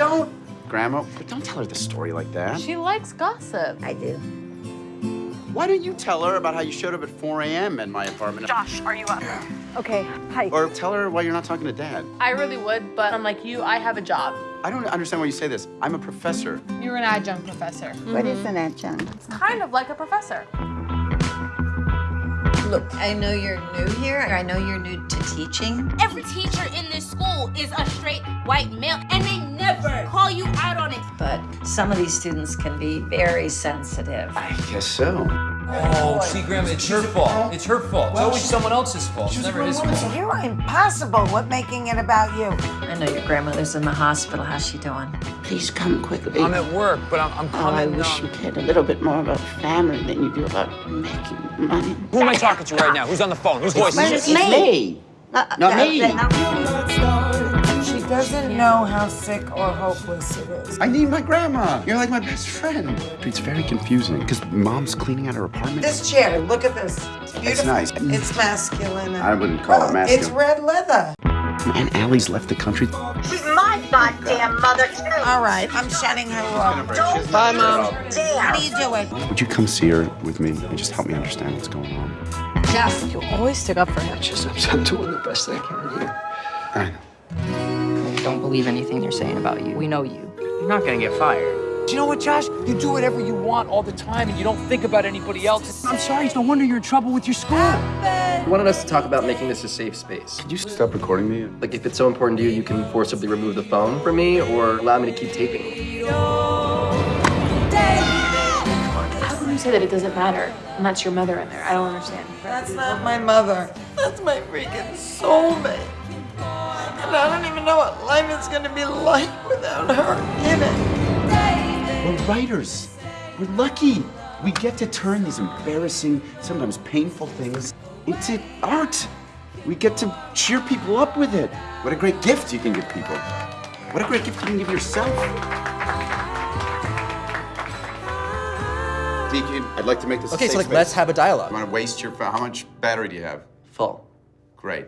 don't, Grandma. But don't tell her the story like that. She likes gossip. I do. Why don't you tell her about how you showed up at 4 a.m. in my apartment? Josh, are you up? Okay, hi. Or tell her why you're not talking to Dad. I really would, but I'm like you, I have a job. I don't understand why you say this. I'm a professor. You're an adjunct professor. What is mm-hmm. an adjunct? It's kind of like a professor. Look, I know you're new here. I know you're new to teaching. Every teacher in this school is a straight white male, and they never call you out on it. But some of these students can be very sensitive. I guess so. Oh, see, Grandma, it's her fault. It's her fault. It's always someone else's fault. It's never his fault. You are impossible. What making it about you? I know your grandmother's in the hospital. How's she doing? Please come quickly. I'm at work, but I'm, I'm Oh, I wish um, you cared a little bit more about family than you do about making money. Who am I talking to right now? Who's on the phone? Whose voice Well, is it's it? me. Uh, Not uh, me. uh, She doesn't know how sick or hopeless it is. I need my grandma. You're like my best friend. It's very confusing because mom's cleaning out her apartment. This chair, look at this. It's beautiful. nice. It's masculine. I wouldn't call it oh, masculine. It's red leather. And Allie's left the country. She's my goddamn mother, too. All right, I'm shutting her off. Bye, Mom. How do you do it? Would you come see her with me and just help me understand what's going on? Jeff, you always stick up for him. Just, I'm doing the best I can here. I know. Don't believe anything they're saying about you. We know you. You're not gonna get fired. Do you know what, Josh? You do whatever you want all the time, and you don't think about anybody else. I'm sorry. It's no wonder you're in trouble with your school. You wanted us to talk about making this a safe space. Could you stop recording me? Like, if it's so important to you, you can forcibly remove the phone from me or allow me to keep taping. How can you say that it doesn't matter? And that's your mother in there. I don't understand. That's not my mother. That's my freaking soulmate. And I don't even know what life is gonna be like without her in it. We're writers. We're lucky. We get to turn these embarrassing, sometimes painful things into art. We get to cheer people up with it. What a great gift you can give people. What a great gift you can give yourself. Deacon, I'd like to make this a Okay, so like, space. let's have a dialogue. You want to waste your, how much battery do you have? Full. Great.